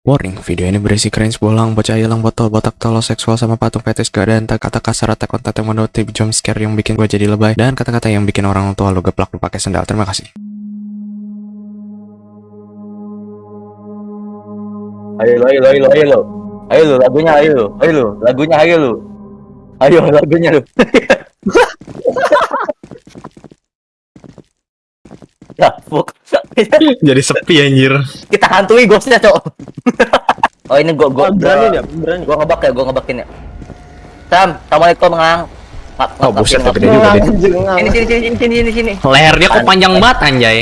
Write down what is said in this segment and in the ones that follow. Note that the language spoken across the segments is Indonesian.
Warning, video ini berisi cringe bolang, bocah hilang, botol, botak, tolol, seksual, sama patung fetis, gak ada kata kasar atau konten yang monotif, jump scare yang bikin gue jadi lebay, dan kata-kata yang bikin orang tua lu geplak lu pakai sendal. Terima kasih. Ayo lo, ayo lo, ayo lo, ayo lo. Ayo lo, lagunya ayo lo, ayo lo, lagunya ayo lo. Ayo lagunya lo. ya, fuck. jadi sepi anjir. Kita hantui ghostnya, cok. oh ini gua gua Oh, berani ya, berani. Gua ngebak ya, gua ngebakin ya. Sam, assalamualaikum ngang. Oh, buset, gede juga ngang. Ini sini sini sini sini sini. Lehernya kok panjang banget anjay.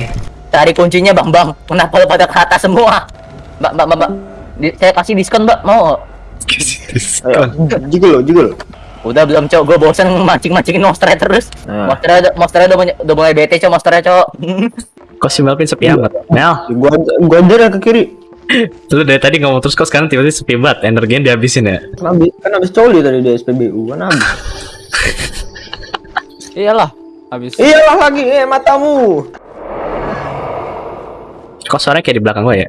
Cari kuncinya, Bang Bang. Kenapa lu pada ke atas semua? Mbak, mbak, mbak, mbak. Di- saya kasih diskon, Mbak. Mau? Ayo, jigul lo, jigul. Udah belum, Cok. Gua bosan mancing-mancingin monster terus. Nah. Monster udah, monster udah, mulai- udah mulai bete, Cok, monsternya, Cok. Kok si Melvin sepi amat? Mel, Gua gua ajar ya ke kiri. lu dari tadi ngomong terus kok sekarang tiba-tiba sepi banget, energinya dihabisin ya? Kan habis, kan habis coli tadi di SPBU kan habis. Iyalah, habis. Iyalah lagi, eh matamu. Kok suaranya kayak di belakang gue ya?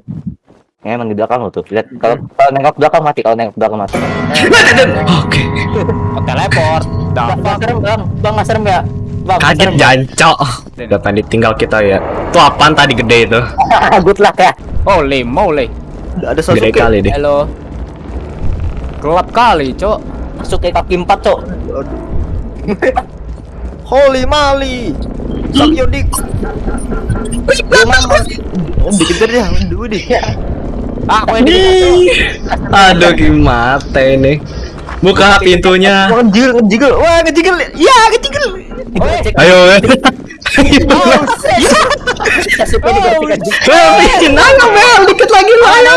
Ya, emang di belakang lo tuh. Lihat kalau kalau nengok belakang mati, kalau nengok belakang mati. Oke. Oh, teleport. Bang, nggak serem, Bang. Bang, nggak serem ya? Bang, Kaget jancok. Udah tadi tinggal kita ya. Tuh apaan tadi gede itu? Good luck ya. Holy moly. Ada Gede Sasuke. kali deh. Halo. Gelap kali, Cok. Masuk ke kaki empat, Cok. Holy Mali. Suck your dick. Oh, dikejar dia. Aduh, deh. Ah, aku ini. Aduh gimana ini? Buka pintunya. Ngejigel, ngejigel. Wah, ngejigel. Ya, ngejigel. Ayo. Oh, Oh. Melvin, ayo Mel, dikit lagi lo ayo.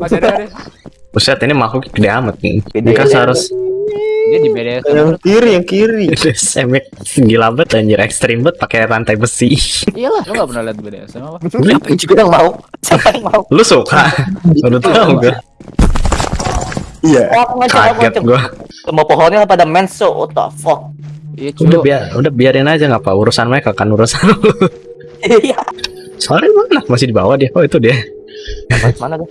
Ada, ada. Buset, ini makhluk gede amat nih. Ini kan seharus Dia di BDS. Yang kiri, yang kiri. semek gila banget anjir ekstrim banget pakai rantai besi. Iyalah, lu gak pernah lihat BDS apa? Siapa yang juga yang mau? Siapa yang mau? Lu suka? Udah tahu gue. Iya. Oh, aku ngajak, aku Kaget gue. Semua pohonnya pada menso, what the fuck? Iya, Udah biar, udah biarin aja nggak apa urusan mereka kan urusan lu. Iya. Soalnya mana? Masih di bawah dia. Oh itu dia. Mana tuh?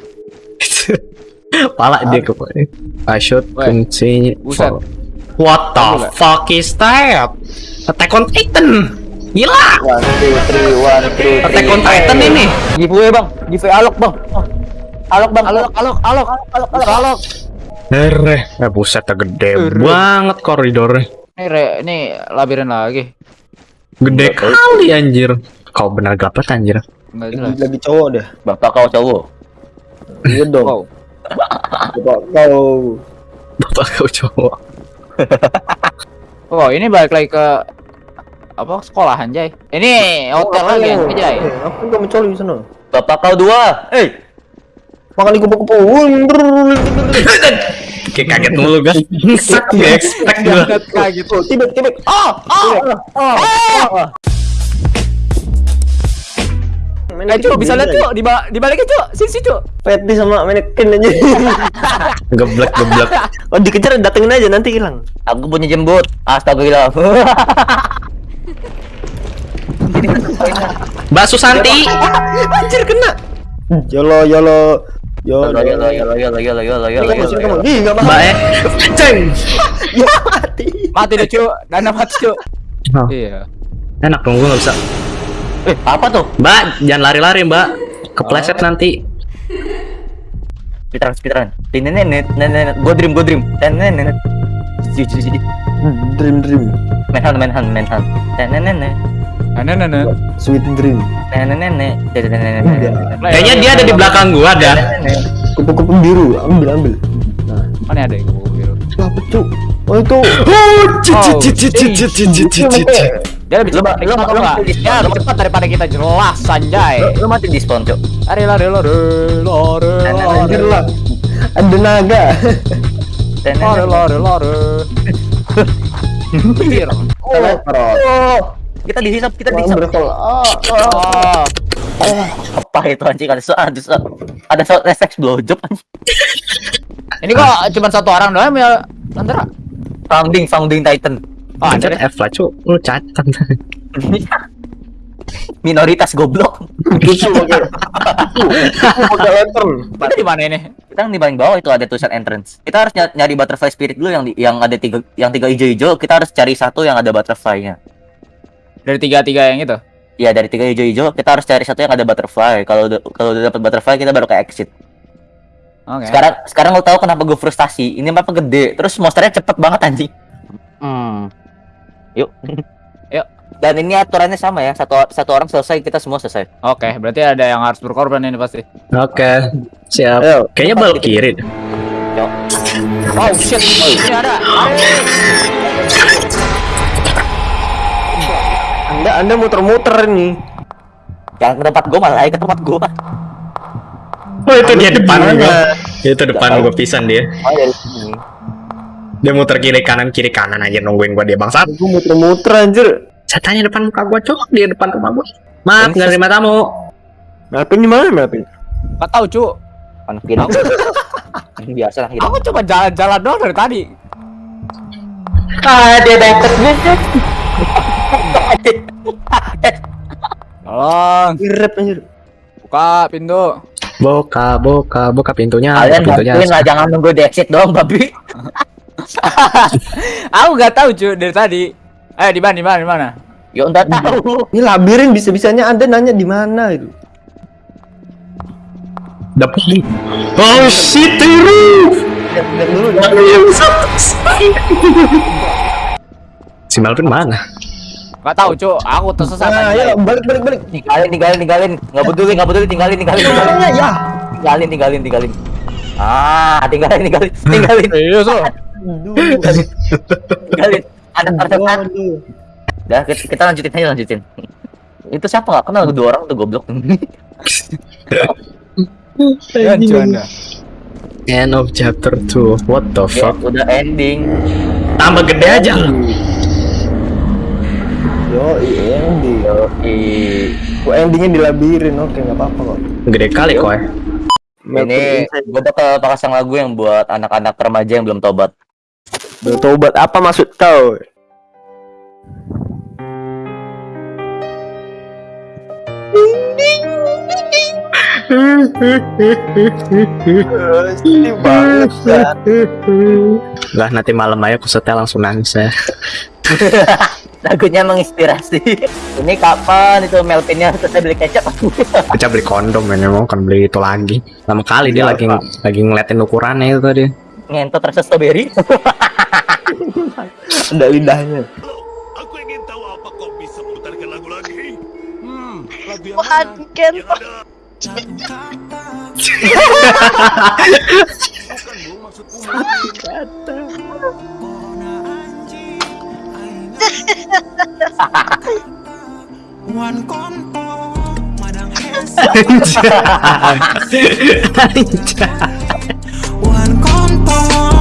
Pala dia ke I should buset. What the fuck is that? Attack on Titan. Gila. One, two, three, one, two, three. Attack on Titan ini. Giveaway bang, giveaway alok bang. Alok bang, alok, Alok, alok, alok, alok, alok. Hereh, eh buset gede banget koridornya. Ini, re, ini labirin lagi. Gede kali anjir. Kau benar banget anjir. Enggak Lagi, jelas. lagi cowok deh. Bapak kau cowok. Iya dong. Wow. Bapak kau. Bapak kau cowok. Oh, ini balik lagi ke apa sekolahan, Jay. Ini hotel Oh, lagi, apa Jay. Eh, Apa yang kamu coli di sana? Bapak kau dua. Eh, Makan di kupu-kupu. Kayak kaget mulu guys. Sak gak expect gua. kaget. Oh, tibet, tibet. oh, oh, oh, oh. Eh, Cok, bisa lihat, Cok. Di ba di baliknya, Cok. Sini, sini, Cok. Patty sama manekin aja. Geblek geblek. oh, dikejar datengin aja nanti hilang. Aku punya jembut. Astagfirullah. Mbak Susanti. Anjir kena. Yolo yolo. Sini yolo. kamu. Ih, enggak Mbak mau. eh. Ceng. Ya mati. Mati deh, Cok. Dana mati. Oh, Iya. enak dong gua nggak bisa. Eh, apa tuh? Mbak, jangan lari-lari Mbak. Kepleset nanti. Speedrun, speedrun. Nenek, nenek, go dream, go dream. Nenek, siji. Dream dream. Manhunt, manhunt, manhunt. Nenek, nenek. Nah, nah. Sweet dream. Nenek, nenek. Nenek, nenek, nenek. Kayaknya dia ada di belakang gua dah. Nenek. Kupu-kupu biru. Ambil ambil. Nah, Mana ada yang kupu biru? apa tuh? Oh itu. Oh, cicit cicit cicit cicit cicit. Dia lebih cepat, mati di Dia lebih cepat daripada kita jelas, Anjay. Lu, lu mati di spawn, Cok. Lari, lari, lari, lari, Anjir lari. lah. Ada naga. Nenek, Lari, nenek. lari, lari. Pikir. Oh, kita dihisap, kita dihisap. Ah, Oh. Apa itu anjing ada soal ada soal ada soal refleks blowjob anjing. Ini kok cuma satu orang doang ya, Landra? Founding, founding Titan. Oh, anjir. F lah cu. Lu cacat. minoritas goblok. Susu pakai. Lantern. Kita di mana ini? Kita yang di paling bawah itu ada tulisan entrance. Kita harus ny- nyari butterfly spirit dulu yang di, yang ada tiga yang tiga hijau-hijau. Kita harus cari satu yang ada butterfly-nya. Dari tiga-tiga yang itu. Iya dari tiga hijau-hijau kita harus cari satu yang ada butterfly. Kalau udah kalau udah dapat butterfly kita baru ke exit. Oke. Sekarang sekarang lo tahu kenapa gue frustasi? Ini mapa gede, terus monsternya cepet banget anjing. Hmm. Yuk. Yuk. Dan ini aturannya sama ya, satu satu orang selesai kita semua selesai. Oke, berarti ada yang harus berkorban ini pasti. Oke, siap. Ayo. Kayaknya bal kiri. deh. Oh shit, ini ada. Anda Anda muter-muter nih. Yang ke tempat gue malah ke tempat gue. Oh itu dia depan gua. Itu depan gua pisan dia. Oh dari sini. Dia muter kiri kanan kiri kanan aja nungguin gua dia bangsat. Gue muter-muter anjir. Saya tanya depan muka gua cok di depan rumah gua. Maaf Ini nggak terima tamu. Melvin di mana Melvin? Gak tahu, cu. Anak hilang. Biasa lah. Aku cuma jalan-jalan doang dari tadi. Ah dia dapet Tolong, Irep anjir. buka pintu. Buka, buka, buka pintunya. Kalian pintunya. bantuin lah jangan nunggu di exit doang babi. Aku gak tahu, cu, dari tadi. Eh, di mana, di mana, di mana? Ya udah tahu. Ini labirin bisa-bisanya Anda nanya di mana itu. Dapat. Oh shit, tiru. Lihat, lihat dulu. Si Melvin mana? Gak tahu, cu. Aku tersesat Nah, aja. ayo balik balik balik. Tinggalin, tinggalin, tinggalin. Nggak peduli, nggak peduli, tinggalin, tinggalin, tinggalin. Mana ya? Tinggalin, tinggalin, tinggalin. Ah, tinggalin, tinggalin, tinggalin, lo? Aduh. tinggalin. Ada tersekat. Aduh. Dah, kita, lanjutin aja, lanjutin. Itu siapa nggak kenal dua orang tuh goblok. Cu, Anda. End of chapter 2. What the Ya, fuck? udah ending. Tambah gede aja. Yo, ending. Kok endingnya dilabirin? Oke, nggak apa-apa kok. Gede kali kok ya. ini gue bakal pasang lagu yang buat anak-anak remaja yang belum tobat. Bertobat apa maksud kau? Banget kan. Lah nanti malam aja aku setel langsung nangis ya. Lagunya menginspirasi. Ini kapan itu Melvinnya selesai beli kecap? Kita beli kondom ini mau kan beli itu lagi. Lama kali dia Ya, lagi lagi ngeliatin ukurannya itu tadi. Ngentot rasa strawberry. Ada lidahnya. Aku ingin tahu apa kau bisa putarkan lagu lagi. Hmm, lagu yang mana? Bukan maksudku kata. One kontol, madang One kontol.